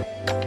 Bye.